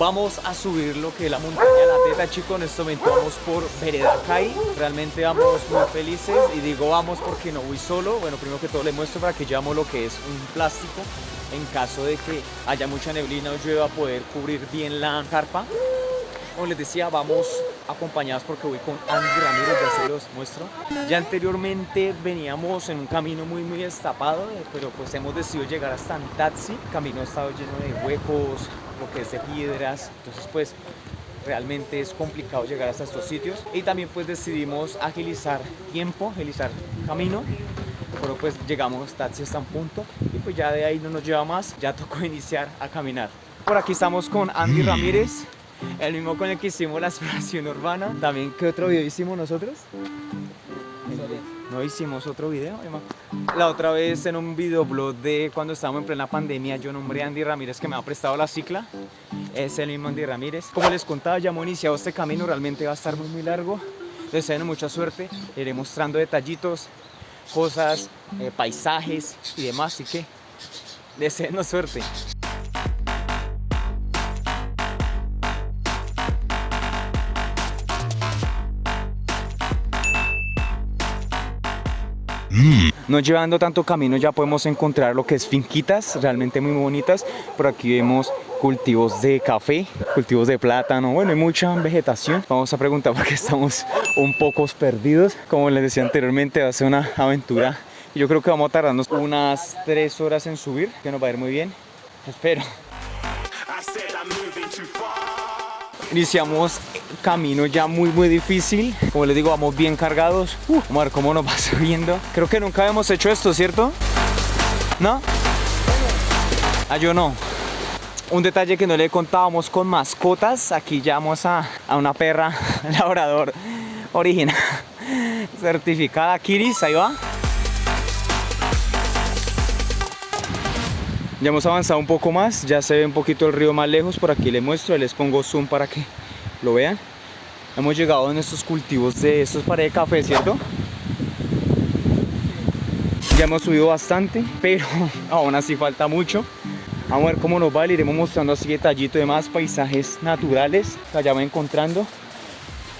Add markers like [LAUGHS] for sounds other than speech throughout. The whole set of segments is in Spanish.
Vamos a subir lo que es la montaña La Teta, chicos. En este momento vamos por Vereda Kai. Realmente vamos muy felices. Y digo vamos porque no voy solo. Bueno, primero que todo les muestro para que llevamos lo que es un plástico. En caso de que haya mucha neblina o llueva, poder cubrir bien la carpa. Como les decía, vamos acompañados porque voy con Andy Ramírez, ya se los muestro. Ya anteriormente veníamos en un camino muy muy destapado, pero pues hemos decidido llegar hasta Antaxi. El camino ha estado lleno de huecos, lo que es de piedras, entonces pues realmente es complicado llegar hasta estos sitios y también pues decidimos agilizar tiempo, agilizar camino pero pues llegamos hasta hasta un punto y pues ya de ahí no nos lleva más, ya tocó [LAUGHS] iniciar a caminar. Por aquí estamos con Andy Ramírez, el mismo con el que hicimos la exploración urbana. También, ¿qué otro video hicimos nosotros? No hicimos otro video, La otra vez en un videoblog de cuando estábamos en plena pandemia, yo nombré a Andy Ramírez que me ha prestado la cicla. Es el mismo Andy Ramírez. Como les contaba, ya hemos iniciado este camino, realmente va a estar muy muy largo. Les deseo mucha suerte, iré mostrando detallitos, cosas, eh, paisajes y demás, así que deseenos suerte. No llevando tanto camino ya podemos encontrar lo que es finquitas, realmente muy bonitas. Por aquí vemos cultivos de café, cultivos de plátano, bueno, hay mucha vegetación. Vamos a preguntar porque [LAUGHS] estamos un poco perdidos. Como les decía anteriormente, va a ser una aventura. Yo creo que vamos a tardarnos unas tres horas en subir, que nos va a ir muy bien. Espero. Iniciamos camino ya muy muy difícil. Como les digo, vamos bien cargados. Uh, Vamos a ver cómo nos [LAUGHS] va subiendo. Creo que nunca habíamos hecho esto, ¿cierto? ¿No? Ah, yo no. Un detalle que no le contábamos con mascotas. Aquí ya vamos a, a una perra [LAUGHS] labrador original Certificada Kiris, ahí va Ya hemos avanzado un poco más, ya se ve un poquito el río más lejos, por aquí les muestro, les pongo zoom para que lo vean. Hemos llegado en estos cultivos de estos paredes de café, ¿cierto? Ya hemos subido bastante, pero [LAUGHS] aún así falta mucho. Vamos a ver cómo nos va, le iremos mostrando así detallito de más paisajes naturales que vayamos encontrando,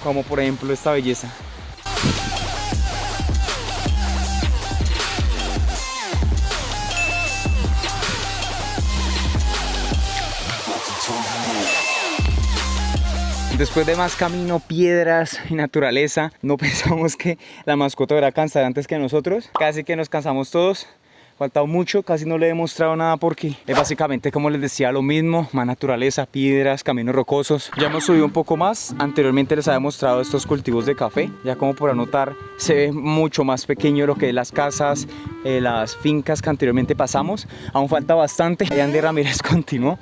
como por ejemplo esta belleza. Después de más camino, piedras y naturaleza, no [LAUGHS] pensamos que la mascota era cansar antes que nosotros. Casi que nos cansamos todos faltado mucho, casi no le he mostrado nada porque es básicamente como les decía lo mismo, más naturaleza, piedras, caminos rocosos. Ya hemos subido un poco más, anteriormente les había mostrado estos cultivos de café, ya como por anotar se ve mucho más pequeño lo que es las casas, eh, las fincas que anteriormente pasamos, aún falta bastante. Andy Ramírez [LAUGHS] continuó,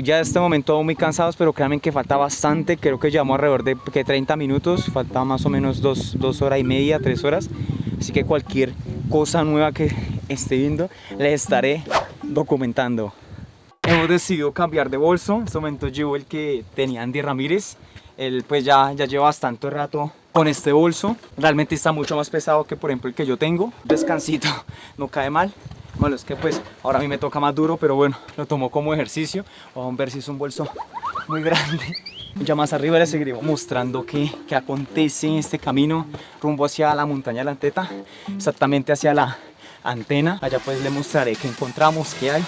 ya este momento muy cansados, pero créanme que falta bastante, creo que llevamos alrededor de que 30 minutos, falta más o menos dos, dos horas y media, tres horas, así que cualquier cosa nueva que [LAUGHS] esté viendo les estaré documentando. Hemos decidido cambiar de bolso en este momento llevo el que tenía Andy Ramírez él pues ya, ya lleva bastante rato con este bolso realmente está mucho más pesado que por ejemplo el que yo tengo descansito [LAUGHS] no cae mal bueno es que pues ahora a mí me toca más duro pero bueno lo tomo como ejercicio vamos a ver si es un bolso muy grande ya más arriba les seguiré mostrando qué, qué acontece en este camino rumbo hacia la montaña de la Anteta, exactamente hacia la antena. Allá pues les mostraré qué encontramos, qué hay.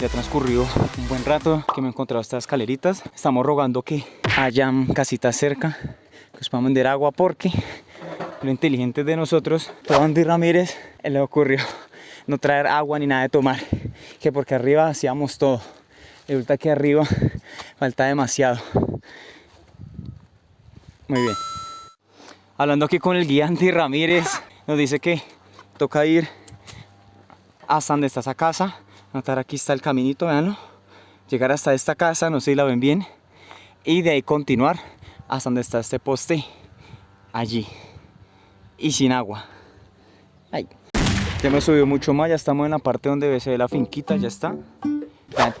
Ya ha transcurrido un buen rato que me he encontrado estas escaleritas. Estamos rogando que hayan casitas cerca, que os puedan vender agua porque lo inteligente de nosotros, todo Andy Ramírez, le ocurrió [LAUGHS] no traer agua ni nada de tomar que porque arriba hacíamos todo resulta que arriba [LAUGHS] falta demasiado. Muy bien. Hablando aquí con el guía Andy Ramírez nos dice que toca ir hasta donde está esa casa notar aquí está el caminito veanlo llegar hasta esta casa no sé si la ven bien y de ahí continuar hasta donde está este poste allí y sin agua Ahí. Ya hemos subido mucho más, ya estamos en la parte donde se ve la finquita, ya está.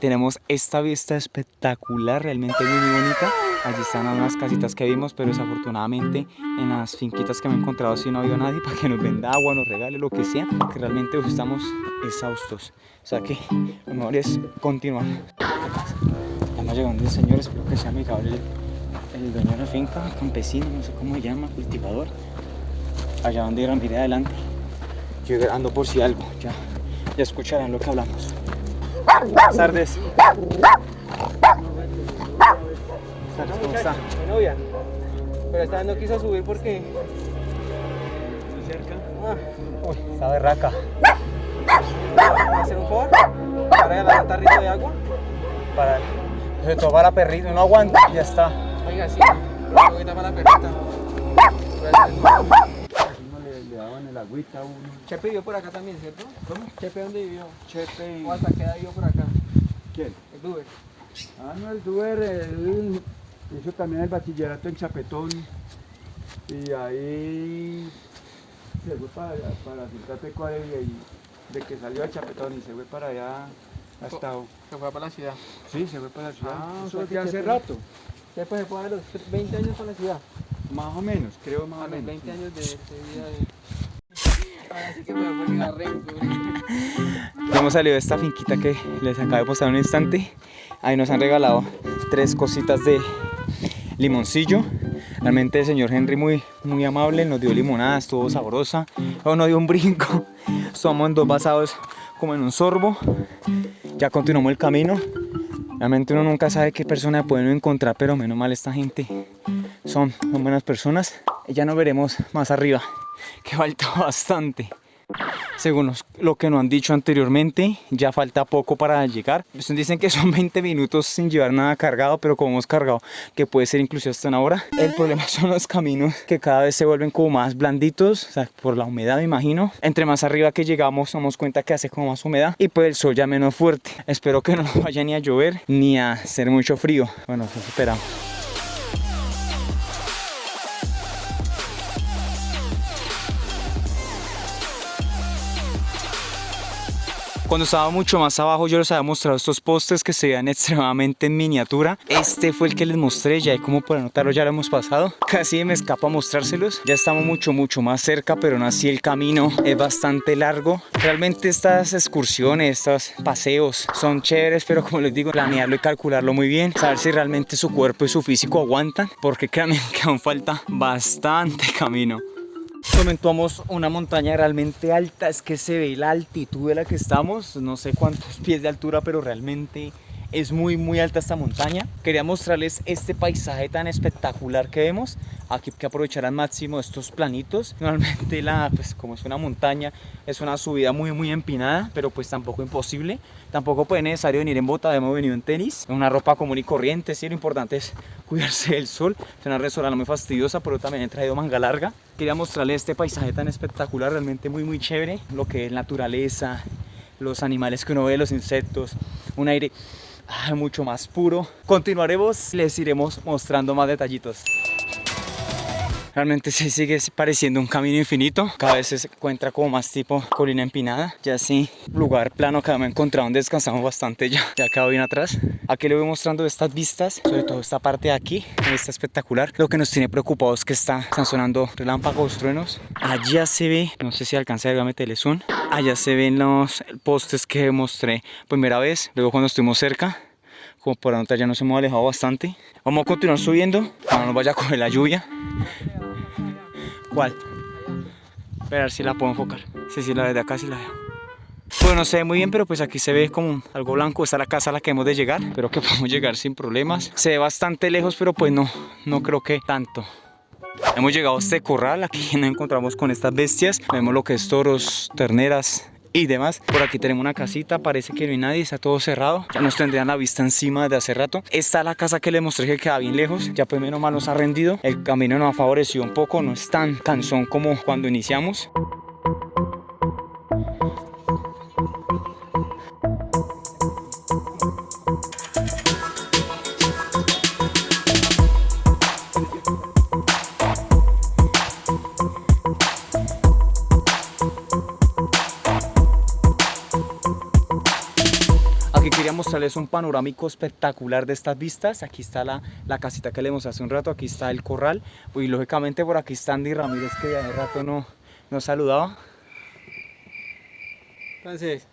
tenemos esta vista espectacular, realmente muy, bonita. Allí están unas casitas que vimos, pero desafortunadamente en las finquitas que me he encontrado si no había nadie [LAUGHS] para que nos venda agua, nos regale lo que sea, que realmente estamos exhaustos. O sea que lo mejor es continuar. Ya hemos llegado el señor, espero que sea amigable el, dueño de la finca, campesino, no sé cómo se llama, cultivador. Allá donde irán, mire adelante. Yo ando por si algo, ya, ya escucharán lo que hablamos. Buenas tardes. ¿Cómo está? Mi novia. Pero esta vez no quiso subir porque... ¿Muy cerca? Ah. Uy, está berraca. ¿Va a hacer un favor? ¿Para regalar un tarrito de agua? Para... Se toma la perrita, no aguanta ya está. Oiga, sí. Una para la perrita. Daban el agüita uno. Chepe vivió por acá también, ¿cierto? ¿Cómo? Chepe, ¿dónde vivió? Chepe y... ¿O hasta qué edad vivió por acá? ¿Quién? El Duber. Ah, no, el Duber, él hizo también el bachillerato en Chapetón y ahí se fue para para Pecuaria y de que salió de Chapetón y se fue para allá hasta... Se fue para la ciudad. Sí, se fue para la ciudad. Ah, Eso o sea que ya hace Chepe- rato, Chepe se fue a los 20 años para la ciudad. más o menos, creo más A o los menos. 20 años de, de vida de... Así que me hemos salido de esta finquita que les acabo de postar un instante. Ahí nos han regalado tres cositas de limoncillo. Realmente el señor Henry muy, muy amable, nos dio limonada, estuvo sabrosa. Luego nos dio un brinco. Somos dos basados como en un sorbo. Ya continuamos el camino. Realmente uno nunca sabe qué persona puede encontrar, pero menos mal esta gente son buenas personas. Ya nos veremos más arriba, que falta [LAUGHS] bastante. Según lo que nos han dicho anteriormente, ya falta poco para llegar. Pues dicen que son [LAUGHS] 20 minutos sin llevar nada cargado, pero como hemos cargado, que puede ser incluso hasta una hora. El problema [LAUGHS] son los caminos que cada vez se vuelven como más blanditos, o sea, por la humedad me imagino. Entre más arriba que llegamos, damos cuenta que hace como más humedad y pues el sol ya menos fuerte. Espero que no vaya ni a llover ni a hacer mucho frío. Bueno, esperamos. Cuando estaba mucho más abajo yo les había mostrado estos postes que se veían [LAUGHS] extremadamente en miniatura. Este fue el que les mostré, ya como por notarlo ya lo hemos pasado. [LAUGHS] Casi me escapa mostrárselos. Ya estamos mucho mucho más cerca, pero aún así el camino es bastante largo. Realmente estas excursiones, estos paseos son chéveres, pero como les digo, planearlo y calcularlo muy bien. Saber si realmente su cuerpo y su físico aguantan, porque créanme [LAUGHS] que aún falta bastante camino. Comentamos una montaña realmente alta, es que se ve la altitud de la que estamos, no sé cuántos pies de altura, pero realmente es muy muy alta esta montaña. Quería mostrarles este paisaje tan espectacular que vemos, aquí que aprovechar al máximo estos planitos. Normalmente la, pues como es una montaña, es una subida muy muy empinada, pero pues tampoco imposible. Tampoco puede necesario venir en bota, hemos venido en tenis, en una ropa común y corriente, sí, lo importante es [LAUGHS] cuidarse del sol. Es una restaurante muy fastidiosa, pero también he traído manga larga. Quería mostrarles este paisaje tan espectacular, realmente muy muy chévere, lo que es naturaleza, los animales que uno ve, los insectos, un aire mucho más puro. Continuaremos, les iremos mostrando más detallitos. Realmente se sigue pareciendo un camino infinito. Cada vez se encuentra como más tipo colina empinada. Ya sí, lugar plano que me he encontrado donde descansamos bastante ya. Ya acabo bien atrás. Aquí le voy mostrando estas vistas, sobre todo esta parte de aquí. Está espectacular. Lo que nos tiene preocupados es que está, están sonando relámpagos, truenos. Allá se ve, no sé si alcanza a meterle zoom. Allá se ven los postes que mostré primera vez. Luego cuando estuvimos cerca como por anotar ya nos hemos alejado bastante. Vamos a continuar subiendo para no nos vaya a coger la lluvia. ¿Cuál? A ver si la puedo enfocar. Sí, sí, la de acá sí la veo. Bueno, no se ve muy bien, pero pues aquí se ve como algo blanco. Está la casa a la que hemos de llegar. Pero que podemos llegar sin problemas. Se ve bastante lejos, pero pues no, no creo que tanto. Hemos llegado a este corral, aquí nos encontramos con estas bestias. Vemos lo que es toros, terneras, y demás. Por aquí tenemos una casita, parece que no hay nadie, está todo cerrado. Ya nos tendrían la vista encima de hace rato. Esta es la casa que les mostré que queda bien lejos. Ya pues menos mal nos ha rendido. El camino nos ha favorecido un poco, no es tan cansón como cuando iniciamos. Mostrarles un panorámico espectacular de estas vistas. Aquí está la, la casita que le mostré hace un rato, aquí está el corral. Y lógicamente por aquí está Andy Ramírez que de hace rato no, no saludaba. Entonces,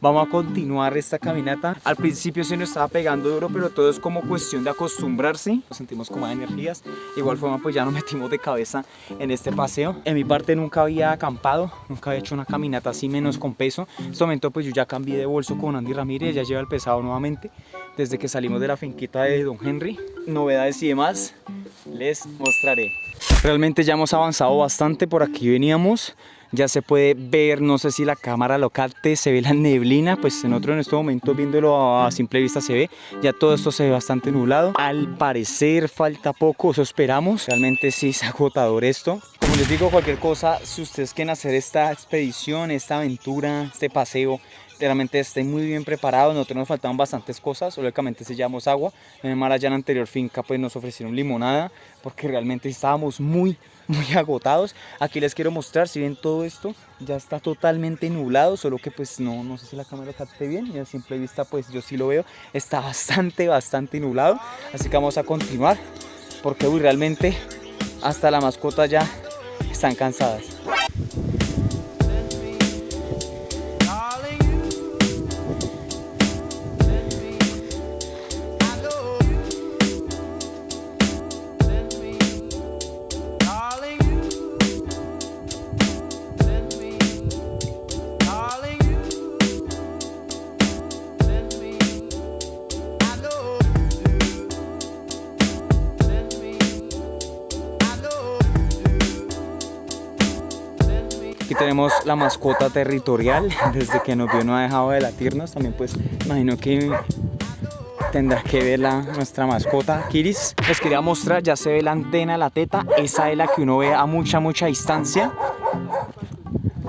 Vamos a continuar esta caminata. Al principio se nos estaba pegando duro, pero todo es como cuestión de acostumbrarse. Nos sentimos con más energías. Igual forma, pues ya nos [LAUGHS] metimos de cabeza en este paseo. En mi parte nunca había acampado, nunca había hecho una caminata así menos con peso. En este momento, pues yo ya cambié de bolso con Andy Ramírez, ya lleva el pesado nuevamente. Desde que salimos de la finquita de Don Henry. Novedades y demás, les mostraré. Realmente ya hemos avanzado bastante, por aquí veníamos ya se puede ver, no sé si la cámara lo capte, se ve la neblina, pues en otro en este momento viéndolo a simple vista se ve, ya todo esto se ve bastante nublado, al parecer falta poco, eso esperamos, realmente sí es agotador esto. Como les digo, cualquier cosa, si ustedes quieren hacer esta expedición, esta aventura, este paseo, realmente estén muy bien preparados, nosotros nos faltaban bastantes cosas, lógicamente si llevamos agua, en el la anterior finca pues nos ofrecieron limonada, porque realmente estábamos muy muy [LAUGHS] agotados. Aquí les quiero mostrar, si ven todo esto, ya está totalmente nublado, solo que pues no, no sé si la cámara capte bien, y a simple vista pues yo sí lo veo, está [LAUGHS] bastante, bastante nublado. Así que vamos a continuar, porque uy, realmente hasta la mascota ya están cansadas. Tenemos la mascota territorial, [LAUGHS] desde que nos vio no ha dejado de latirnos, también pues imagino que tendrá que ver la, nuestra mascota Kiris. Les quería mostrar, ya se ve la antena, la teta, esa es la que uno ve a mucha, mucha distancia.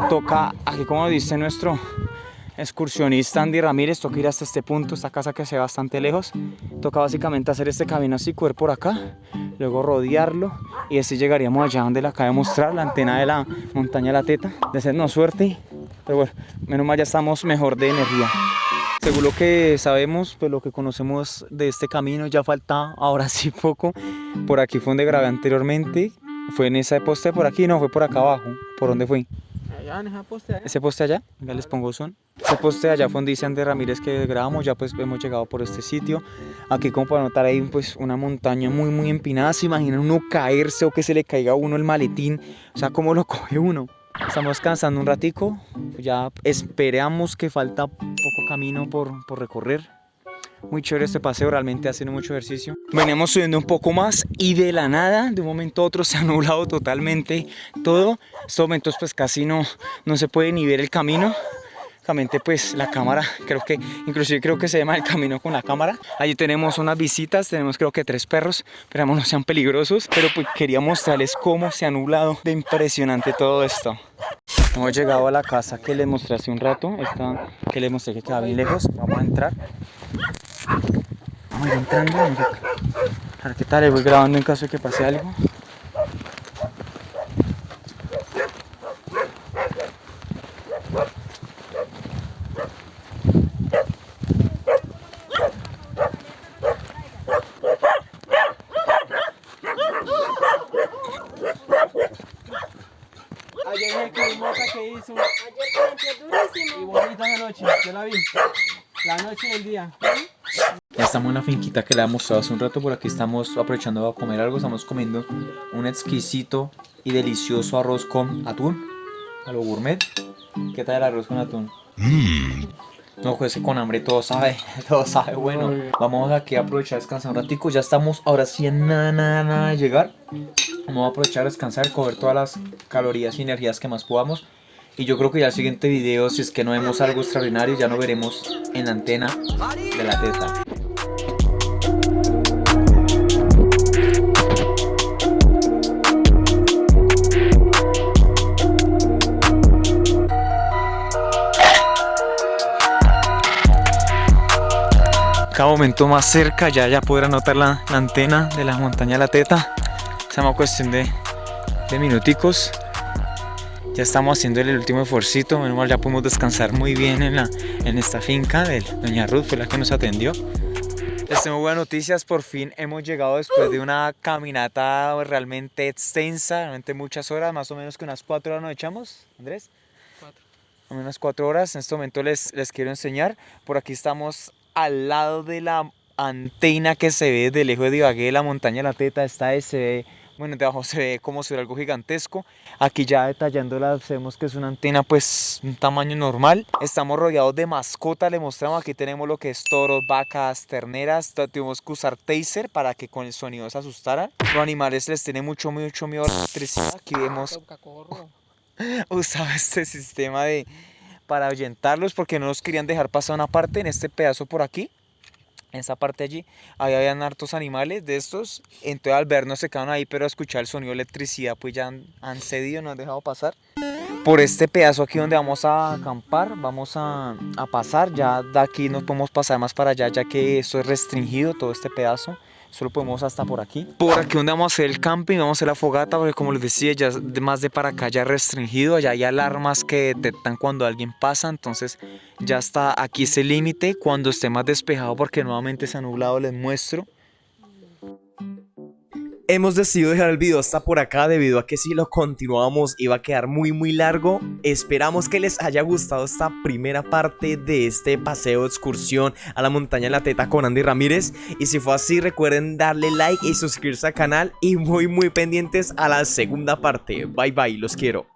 Toca, aquí como dice nuestro excursionista Andy Ramírez, toca ir hasta este punto, esta casa que se ve bastante lejos. Toca básicamente hacer este camino así, cuer por acá, luego rodearlo y así llegaríamos allá donde le acabo de mostrar, la antena de la montaña la teta. De no suerte, pero bueno, menos mal ya estamos mejor de energía. Según lo que sabemos, pues lo que conocemos de este camino, ya falta ahora sí poco. Por aquí fue donde grabé anteriormente, fue en esa poste por aquí, no, fue por acá abajo. ¿Por dónde fue? Allá en esa poste allá. Ese poste allá, ya les pongo son. Ese poste allá fue donde dice Andrés Ramírez que grabamos, ya pues hemos llegado por este sitio. Aquí como para notar ahí pues una montaña muy muy empinada, se imagina uno caerse o que se le caiga a uno el maletín, o sea, ¿cómo lo [LAUGHS] coge uno? Estamos cansando un ratico, ya esperamos que falta poco camino por, por recorrer. Muy chévere este paseo, realmente haciendo mucho ejercicio. Venimos subiendo un poco más y de la nada, de un momento a otro [LAUGHS] se ha nublado totalmente todo. Estos momentos pues casi no, no se puede ni ver el camino. Pues la cámara, creo que, inclusive creo que se llama el camino con la cámara. Allí tenemos unas visitas, tenemos creo que tres perros, esperamos no sean peligrosos, pero pues quería mostrarles cómo se ha nublado de impresionante todo esto. Hemos llegado a la casa que les mostré hace un rato, esta que les mostré que queda bien lejos, vamos a entrar. Vamos a ir entrando, vamos a... a ver qué tal, les voy grabando en caso de que pase algo. Ayer vi que mota que hizo. Ayer durísimo. Y bonita la noche, yo la vi. La noche y el día. Ya estamos en la finquita que le hemos mostrado hace un rato, por aquí estamos aprovechando a comer algo, estamos comiendo un exquisito y delicioso arroz con atún, a lo gourmet. ¿Qué tal el arroz con atún? No, pues que con hambre todo sabe, [LAUGHS] todo sabe bueno. Vamos aquí a aprovechar a descansar un ratico, ya estamos ahora sí en nada, nada, nada de llegar. Vamos a aprovechar a descansar, coger todas las calorías y energías que más podamos. Y yo creo que ya el siguiente video, si es que no vemos algo extraordinario, ya no veremos en la antena de la teta. Cada momento más cerca, ya, ya podrán notar la, la, antena de la montaña la teta. Se llama cuestión de, de minuticos. Ya estamos haciendo el último esfuercito, menos mal ya pudimos descansar muy bien en, la, en esta finca de Doña Ruth, fue la que nos atendió. Les tengo buenas noticias, por fin hemos llegado después de una caminata realmente extensa, realmente muchas horas, más o menos que unas cuatro horas nos echamos, Andrés. Cuatro. Unas cuatro horas, en este momento les, les quiero enseñar, por aquí estamos al lado de la antena que se ve de lejos de Ibagué, la montaña de la Teta, esta es, se ve, bueno, debajo [LAUGHS] se ve como si fuera algo gigantesco. Aquí ya detallándola vemos que es una antena pues un tamaño normal. Estamos rodeados de mascotas, le mostramos, aquí tenemos lo que es toros, vacas, terneras. Tuvimos que usar taser para que con el sonido se asustaran. Los animales les tiene mucho, mucho miedo a la electricidad. Aquí vemos [LAUGHS] usaba este sistema de para ahuyentarlos porque no nos querían dejar pasar una parte en este pedazo por aquí en esa parte allí. Ahí habían hartos animales de estos. Entonces al vernos se quedaron ahí pero a escuchar el sonido de electricidad pues ya han, cedido no han dejado pasar. Por este pedazo aquí donde vamos a acampar vamos a, a pasar. Ya de aquí no podemos pasar más para allá ya que esto es restringido todo este pedazo Solo podemos hasta por aquí. Por aquí donde vamos a hacer el camping, vamos a hacer la fogata, porque como les decía, ya de más de para acá ya es restringido, allá hay alarmas que detectan cuando alguien pasa, entonces ya está aquí ese límite. Cuando esté más despejado, porque nuevamente se ha nublado, les muestro. Hemos decidido dejar el video hasta por acá debido a que si lo continuamos iba a quedar muy muy largo. Esperamos que les haya gustado esta primera parte de este paseo excursión a la montaña la teta con Andy Ramírez. Y si fue así recuerden darle like y suscribirse al canal y muy muy pendientes a la segunda parte. Bye bye, los quiero.